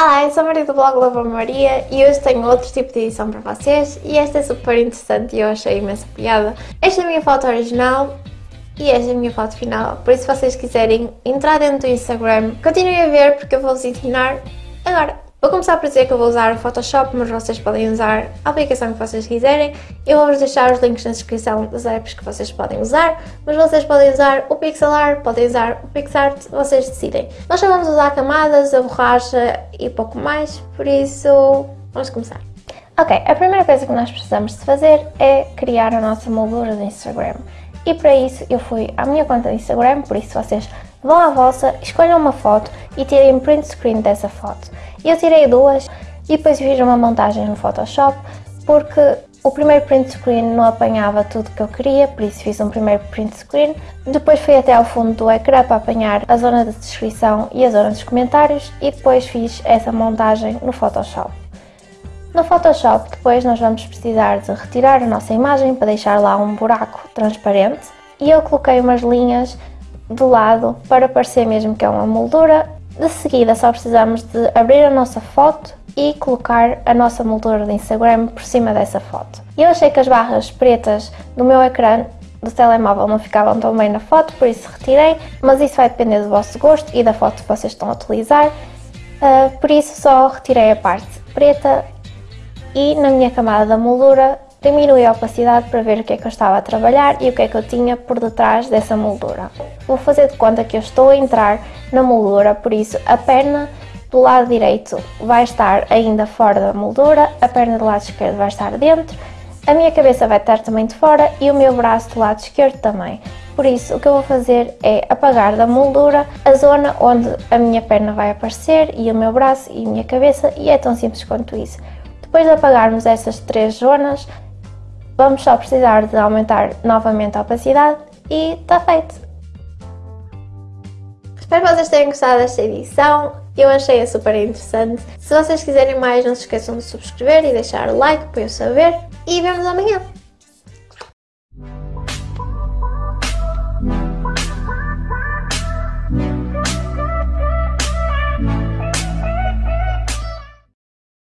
Olá, eu sou a Maria do blog Lava Maria e hoje tenho outro tipo de edição para vocês e esta é super interessante e eu achei imensa piada. Esta é a minha foto original e esta é a minha foto final, por isso se vocês quiserem entrar dentro do Instagram, continuem a ver porque eu vou-vos ensinar agora. Vou começar por dizer que eu vou usar o Photoshop, mas vocês podem usar a aplicação que vocês quiserem. Eu vou-vos deixar os links na descrição das apps que vocês podem usar, mas vocês podem usar o Pixelart, podem usar o PixArt, vocês decidem. Nós só vamos usar camadas, a borracha e pouco mais, por isso vamos começar. Ok, a primeira coisa que nós precisamos de fazer é criar a nossa moldura do Instagram. E para isso eu fui à minha conta do Instagram, por isso vocês vão à vossa, escolham uma foto e tirem print screen dessa foto. Eu tirei duas e depois fiz uma montagem no Photoshop porque o primeiro print screen não apanhava tudo que eu queria, por isso fiz um primeiro print screen. Depois fui até ao fundo do ecrã para apanhar a zona de descrição e a zona dos comentários e depois fiz essa montagem no Photoshop. No Photoshop depois nós vamos precisar de retirar a nossa imagem para deixar lá um buraco transparente e eu coloquei umas linhas do lado para parecer mesmo que é uma moldura de seguida só precisamos de abrir a nossa foto e colocar a nossa moldura de Instagram por cima dessa foto. Eu achei que as barras pretas do meu ecrã do telemóvel não ficavam tão bem na foto, por isso retirei, mas isso vai depender do vosso gosto e da foto que vocês estão a utilizar, uh, por isso só retirei a parte preta e na minha camada da moldura Diminui a opacidade para ver o que é que eu estava a trabalhar e o que é que eu tinha por detrás dessa moldura. Vou fazer de conta que eu estou a entrar na moldura, por isso a perna do lado direito vai estar ainda fora da moldura, a perna do lado esquerdo vai estar dentro, a minha cabeça vai estar também de fora e o meu braço do lado esquerdo também. Por isso, o que eu vou fazer é apagar da moldura a zona onde a minha perna vai aparecer e o meu braço e a minha cabeça e é tão simples quanto isso. Depois de apagarmos essas três zonas, Vamos só precisar de aumentar novamente a opacidade e está feito! Espero que vocês tenham gostado desta edição, eu achei-a super interessante. Se vocês quiserem mais, não se esqueçam de subscrever e deixar o like para eu saber. E vemos amanhã!